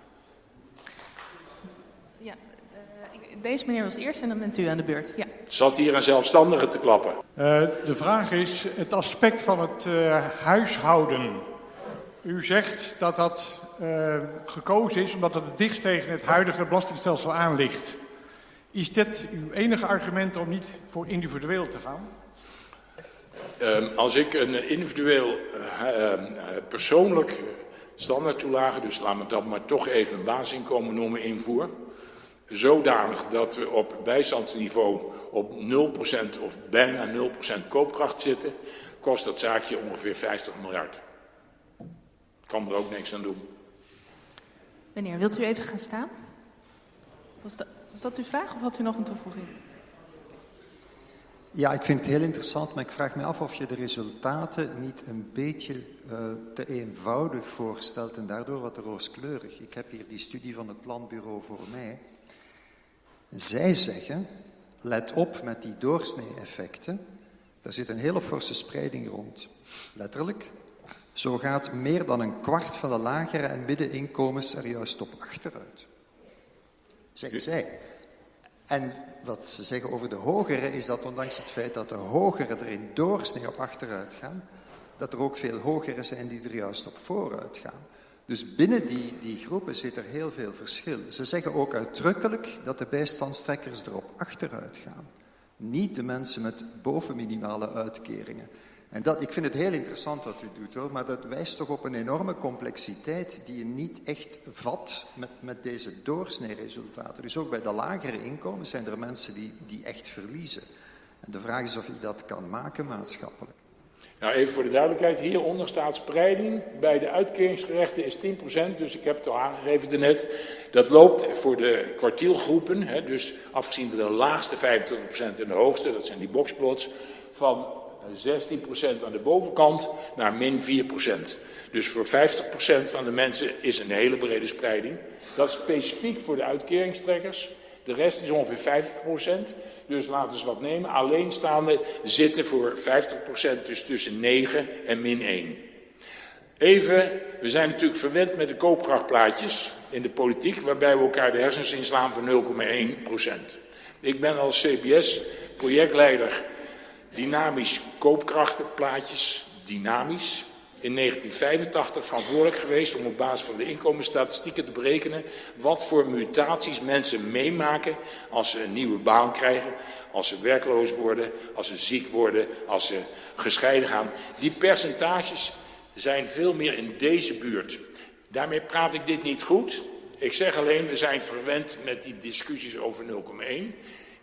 Ja, uh, deze meneer was eerst en dan bent u aan de beurt. Ja. Zat hier een zelfstandige te klappen? Uh, de vraag is het aspect van het uh, huishouden. U zegt dat dat gekozen is omdat het het dichtst tegen het huidige belastingstelsel aan ligt. Is dit uw enige argument om niet voor individueel te gaan? Um, als ik een individueel uh, persoonlijk standaardtoelage, dus laten we dat maar toch even een basisinkomen noemen, invoer, zodanig dat we op bijstandsniveau op 0% of bijna 0% koopkracht zitten, kost dat zaakje ongeveer 50 miljard. Kan er ook niks aan doen. Meneer, wilt u even gaan staan? Was dat... Was dat uw vraag of had u nog een toevoeging? Ja, ik vind het heel interessant, maar ik vraag me af of je de resultaten niet een beetje uh, te eenvoudig voorstelt en daardoor wat rooskleurig. Ik heb hier die studie van het planbureau voor mij. Zij zeggen, let op met die doorsnee-effecten. Daar zit een hele forse spreiding rond. Letterlijk, zo gaat meer dan een kwart van de lagere en middeninkomens er juist op achteruit zeggen zij. En wat ze zeggen over de hogere is dat ondanks het feit dat de hogere er in doorsnee op achteruit gaan, dat er ook veel hogere zijn die er juist op vooruit gaan. Dus binnen die, die groepen zit er heel veel verschil. Ze zeggen ook uitdrukkelijk dat de bijstandstrekkers erop achteruit gaan. Niet de mensen met bovenminimale uitkeringen. En dat, ik vind het heel interessant wat u doet hoor, maar dat wijst toch op een enorme complexiteit die je niet echt vat met, met deze doorsneeresultaten. Dus ook bij de lagere inkomens zijn er mensen die, die echt verliezen. En de vraag is of je dat kan maken maatschappelijk. Nou, even voor de duidelijkheid. Hieronder staat spreiding. Bij de uitkeringsgerechten is 10%, dus ik heb het al aangegeven daarnet. Dat loopt voor de kwartielgroepen, hè, dus afgezien van de laagste 25% en de hoogste, dat zijn die boxplots, van 16% aan de bovenkant naar min 4%. Dus voor 50% van de mensen is een hele brede spreiding. Dat is specifiek voor de uitkeringstrekkers. De rest is ongeveer 50%. Dus laten we wat nemen. Alleenstaande zitten voor 50% dus tussen 9 en min 1. Even, we zijn natuurlijk verwend met de koopkrachtplaatjes in de politiek, waarbij we elkaar de hersens inslaan voor 0,1 procent. Ik ben als CBS projectleider dynamisch koopkrachtenplaatjes, dynamisch, in 1985 verantwoordelijk geweest om op basis van de inkomensstatistieken te berekenen wat voor mutaties mensen meemaken als ze een nieuwe baan krijgen, als ze werkloos worden, als ze ziek worden, als ze gescheiden gaan. Die percentages zijn veel meer in deze buurt. Daarmee praat ik dit niet goed. Ik zeg alleen, we zijn verwend met die discussies over 0,1.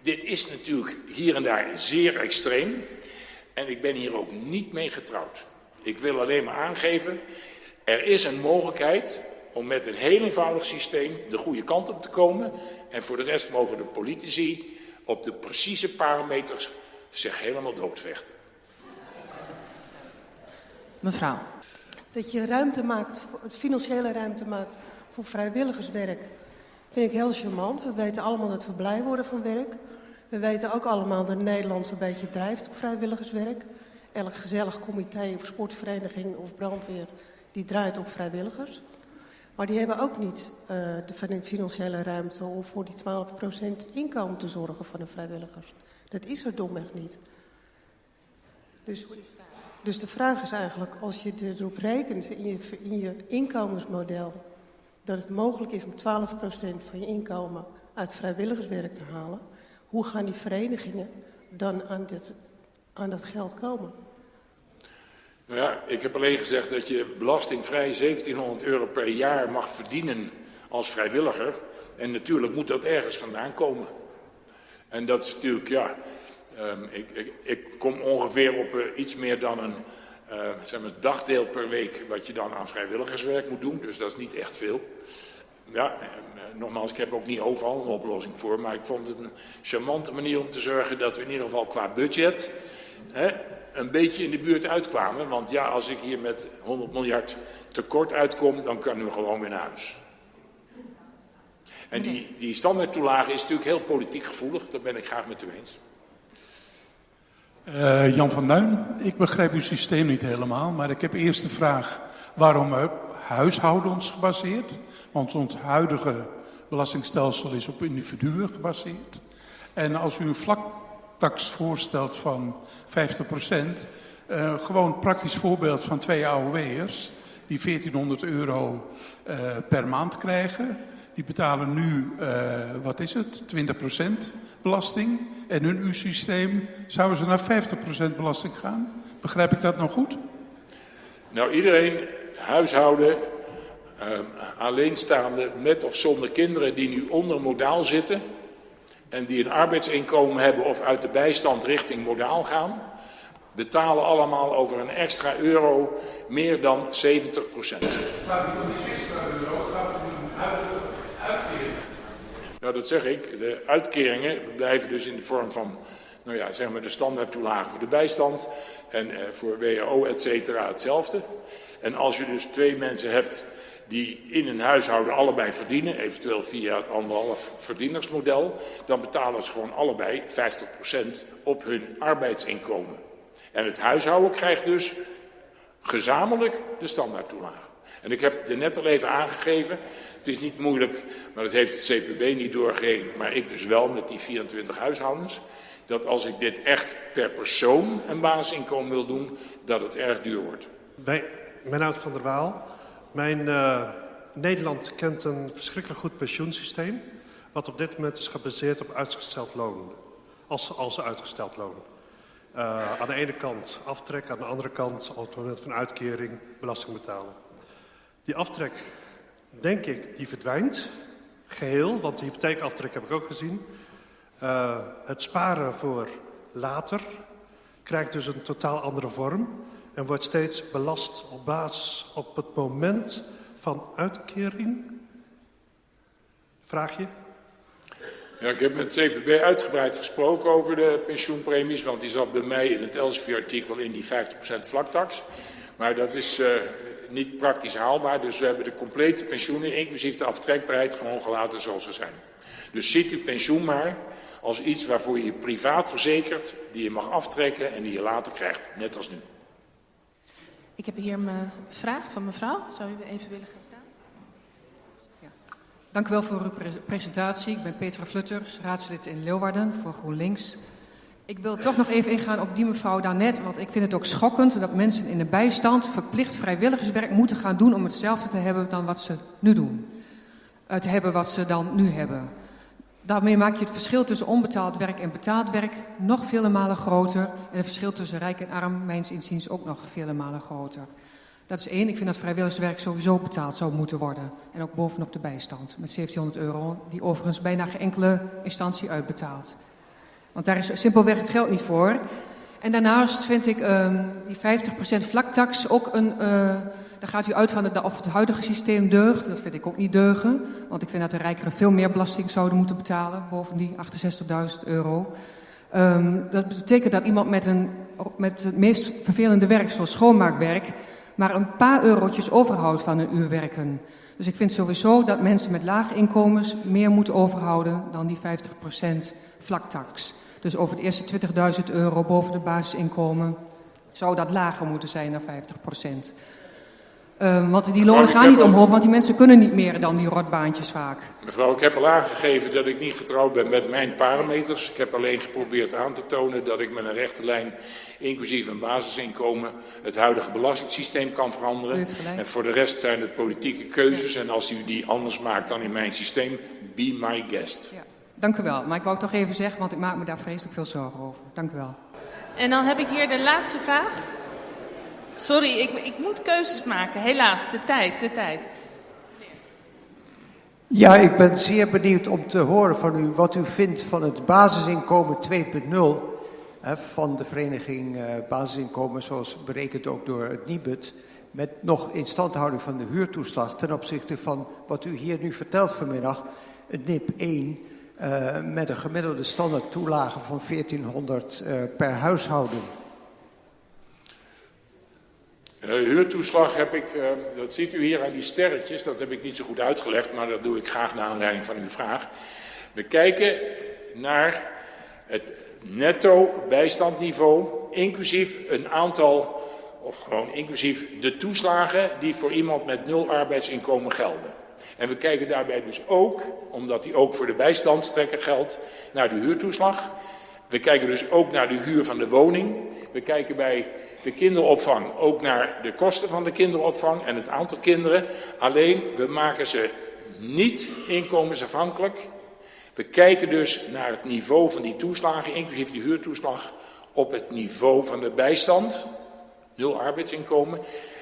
Dit is natuurlijk hier en daar zeer extreem. En ik ben hier ook niet mee getrouwd. Ik wil alleen maar aangeven, er is een mogelijkheid om met een heel eenvoudig systeem de goede kant op te komen. En voor de rest mogen de politici op de precieze parameters zich helemaal doodvechten. Mevrouw. Dat je ruimte maakt, financiële ruimte maakt voor vrijwilligerswerk, vind ik heel charmant. We weten allemaal dat we blij worden van werk. We weten ook allemaal dat Nederland een beetje drijft op vrijwilligerswerk. Elk gezellig comité of sportvereniging of brandweer, die draait op vrijwilligers. Maar die hebben ook niet uh, de financiële ruimte om voor die 12% inkomen te zorgen van de vrijwilligers. Dat is er domweg niet. Dus, dus de vraag is eigenlijk, als je erop rekent in in je inkomensmodel... dat het mogelijk is om 12% van je inkomen uit vrijwilligerswerk te halen... hoe gaan die verenigingen dan aan, dit, aan dat geld komen? Nou ja, ik heb alleen gezegd dat je belastingvrij 1700 euro per jaar mag verdienen als vrijwilliger. En natuurlijk moet dat ergens vandaan komen. En dat is natuurlijk, ja, um, ik, ik, kom ongeveer op uh, iets meer dan een uh, zeg maar, dagdeel per week wat je dan aan vrijwilligerswerk moet doen. Dus dat is niet echt veel. Ja, uh, nogmaals, ik heb ook niet overal een oplossing voor. Maar ik vond het een charmante manier om te zorgen dat we in ieder geval qua budget... Hè, een beetje in de buurt uitkwamen. Want ja, als ik hier met 100 miljard tekort uitkom, dan kunnen we gewoon weer naar huis. En die, die standaardtoelage is natuurlijk heel politiek gevoelig. Dat ben ik graag met u eens. Uh, Jan van Duin, ik begrijp uw systeem niet helemaal. Maar ik heb eerst de vraag waarom huishoudens gebaseerd? Want ons huidige belastingstelsel is op individuen gebaseerd. En als u een vlaktax voorstelt van 50 procent. Uh, gewoon praktisch voorbeeld van twee AOW'ers die 1400 euro uh, per maand krijgen. Die betalen nu, uh, wat is het, 20 procent belasting. En in uw systeem zouden ze naar 50 procent belasting gaan. Begrijp ik dat nog goed? Nou, iedereen, huishouden, alleenstaande met of zonder kinderen die nu onder modaal zitten en die een arbeidsinkomen hebben of uit de bijstand richting modaal gaan, betalen allemaal over een extra euro meer dan 70 procent. Nou, dat zeg ik. De uitkeringen blijven dus in de vorm van, nou ja, zeg maar de standaardtoelage voor de bijstand en eh, voor WAO, et cetera, hetzelfde. En als je dus twee mensen hebt die in een huishouden allebei verdienen, eventueel via het anderhalf verdienersmodel, dan betalen ze gewoon allebei 50% op hun arbeidsinkomen. En het huishouden krijgt dus gezamenlijk de standaardtoelage. En ik heb er net al even aangegeven, het is niet moeilijk, maar dat heeft het CPB niet doorgegeven, maar ik dus wel met die 24 huishoudens, dat als ik dit echt per persoon een basisinkomen wil doen, dat het erg duur wordt. Bij Mennoud van der Waal, mijn, uh, Nederland kent een verschrikkelijk goed pensioensysteem... wat op dit moment is gebaseerd op uitgesteld loon. Als, als uitgesteld loon. Uh, aan de ene kant aftrek, aan de andere kant op het moment van uitkering belasting betalen. Die aftrek, denk ik, die verdwijnt geheel, want de hypotheekaftrek heb ik ook gezien. Uh, het sparen voor later krijgt dus een totaal andere vorm en wordt steeds belast op basis op het moment van uitkering? Vraag je? Ja, ik heb met het CPB uitgebreid gesproken over de pensioenpremies, want die zat bij mij in het Elsevier-artikel in die 50% vlaktax. Maar dat is uh, niet praktisch haalbaar, dus we hebben de complete pensioenen, inclusief de aftrekbaarheid, gewoon gelaten zoals ze zijn. Dus ziet u pensioen maar als iets waarvoor je je privaat verzekert, die je mag aftrekken en die je later krijgt, net als nu. Ik heb hier een vraag van mevrouw. Zou u even willen gaan staan? Dank u wel voor uw presentatie. Ik ben Petra Flutters, raadslid in Leeuwarden voor GroenLinks. Ik wil toch nog even ingaan op die mevrouw daarnet, want ik vind het ook schokkend dat mensen in de bijstand verplicht vrijwilligerswerk moeten gaan doen om hetzelfde te hebben dan wat ze nu doen. Te hebben wat ze dan nu hebben. Daarmee maak je het verschil tussen onbetaald werk en betaald werk nog vele malen groter. En het verschil tussen rijk en arm, mijns inziens, ook nog vele malen groter. Dat is één. Ik vind dat vrijwilligerswerk sowieso betaald zou moeten worden. En ook bovenop de bijstand. Met 1700 euro, die overigens bijna geen enkele instantie uitbetaalt. Want daar is simpelweg het geld niet voor. En daarnaast vind ik um, die 50% vlaktax ook een... Uh, daar gaat u uit van of het huidige systeem deugt. Dat vind ik ook niet deugen. Want ik vind dat de rijkeren veel meer belasting zouden moeten betalen. Boven die 68.000 euro. Um, dat betekent dat iemand met, een, met het meest vervelende werk, zoals schoonmaakwerk maar een paar eurotjes overhoudt van een uur werken. Dus ik vind sowieso dat mensen met lage inkomens meer moeten overhouden dan die 50% vlaktax. Dus over de eerste 20.000 euro boven de basisinkomen zou dat lager moeten zijn dan 50%. Uh, want die lonen gaan niet omhoog, want die mensen kunnen niet meer dan die rotbaantjes vaak. Mevrouw, ik heb al aangegeven dat ik niet getrouwd ben met mijn parameters. Ik heb alleen geprobeerd aan te tonen dat ik met een rechte lijn, inclusief een basisinkomen, het huidige belastingssysteem kan veranderen. En voor de rest zijn het politieke keuzes. En als u die anders maakt dan in mijn systeem, be my guest. Ja. Dank u wel. Maar ik wou het toch even zeggen, want ik maak me daar vreselijk veel zorgen over. Dank u wel. En dan heb ik hier de laatste vraag. Sorry, ik, ik moet keuzes maken. Helaas, de tijd, de tijd. Ja, ik ben zeer benieuwd om te horen van u wat u vindt van het basisinkomen 2.0 van de vereniging uh, Basisinkomen, zoals berekend ook door het NIBUD, met nog instandhouding van de huurtoeslag ten opzichte van wat u hier nu vertelt vanmiddag, het NIP 1, eh, met een gemiddelde standaard toelage van 1400 uh, eh, per huishouden. Uh, huurtoeslag heb ik, dat ziet u hier aan die sterretjes, dat heb ik niet zo goed uitgelegd, maar dat doe ik graag naar aanleiding van uw vraag. We kijken naar het netto bijstandniveau, inclusief een aantal, of gewoon inclusief de toeslagen die voor iemand met nul arbeidsinkomen gelden. En we kijken daarbij dus ook, omdat die ook voor de bijstandstrekker geldt, naar de huurtoeslag. We kijken dus ook naar de huur van de woning. We kijken bij de kinderopvang ook naar de kosten van de kinderopvang en het aantal kinderen. Alleen, we maken ze niet inkomensafhankelijk. We kijken dus naar het niveau van die toeslagen, inclusief die huurtoeslag, op het niveau van de bijstand, nul arbeidsinkomen,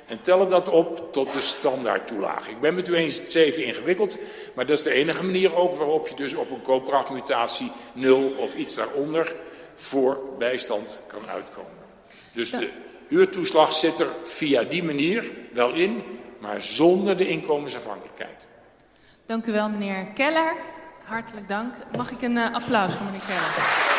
en tellen dat op tot de standaardtoelage. Ik ben met u eens, het is even ingewikkeld, maar dat is de enige manier ook waarop je dus op een koopkrachtmutatie nul of iets daaronder voor bijstand kan uitkomen. Dus de huurtoeslag zit er via die manier wel in, maar zonder de inkomensafhankelijkheid. Dank u wel, meneer Keller. Hartelijk dank. Mag ik een uh, applaus voor meneer Keller?